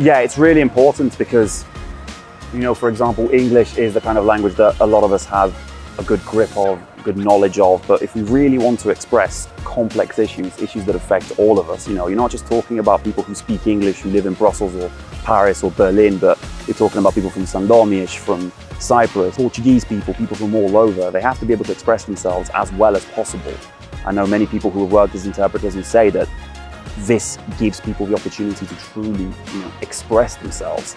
Yeah, it's really important because, you know, for example, English is the kind of language that a lot of us have a good grip of, good knowledge of. But if we really want to express complex issues, issues that affect all of us, you know, you're not just talking about people who speak English, who live in Brussels or Paris or Berlin, but you're talking about people from Sandomierz, from Cyprus, Portuguese people, people from all over. They have to be able to express themselves as well as possible. I know many people who have worked as interpreters who say that this gives people the opportunity to truly you know, express themselves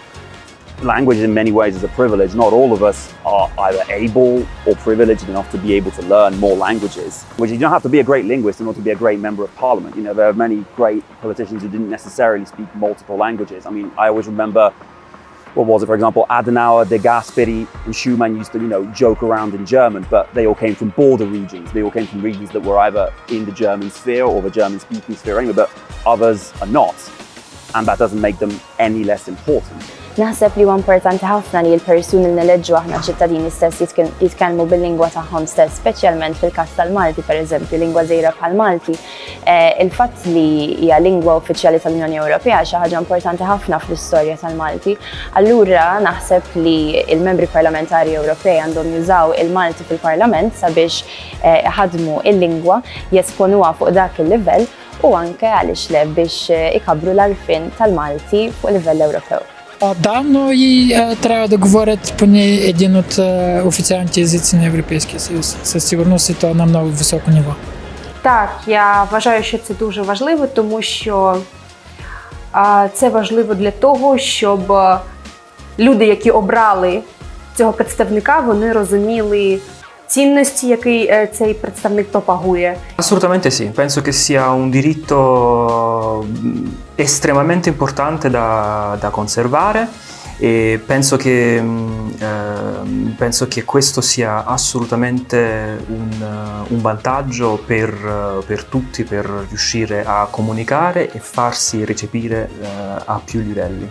language in many ways is a privilege. Not all of us are either able or privileged enough to be able to learn more languages. Which you don't have to be a great linguist in order to be a great member of parliament. You know, there are many great politicians who didn't necessarily speak multiple languages. I mean, I always remember, what was it, for example, Adenauer, De Gasperi, and Schuman used to, you know, joke around in German, but they all came from border regions. They all came from regions that were either in the German sphere or the German speaking sphere anyway, but others are not. And that doesn't make them any less important. Naħseb li huwa importanti ħafna li l-persuni li neleġġu aħna ċittadini stess jitkellmu bil-lingwa tagħhom stess, speċjalment fil-każ tal-Malti pereżempju, lingwa żejra bħal Malti. Eh, il-fatt li hija lingwa uffiċjali tal-Unjoni Ewropea xi ħaġa importanti ħafna fl-istorja tal-Malti. Allura naħseb li il-membri parlamentari Ewropej għandhom jużaw il-Malti fil-Parlament sabiex eh, ħadmu il-lingwa jesponuha fuq dak il-livell u anke għaliex le biex eh, ikabru l-arfin tal-Malti fuq livell Ewropew. Да, но и э, трябва да говорят поне един от э, официалните езици на Європейський Союз. Със сигурност і то на много високо ниво. Так, я вважаю, що це дуже важливо, тому що а, це важливо для того, щоб е, люди, які обрали цього представника, вони розуміли цінності, які е, цей представник пропагує. Assolutamente sì, penso che sia un diritto mh, estremamente importante da, da conservare e penso che, mh, ehm, penso che questo sia assolutamente un, un vantaggio per, per tutti per riuscire a comunicare e farsi recepire eh, a più livelli.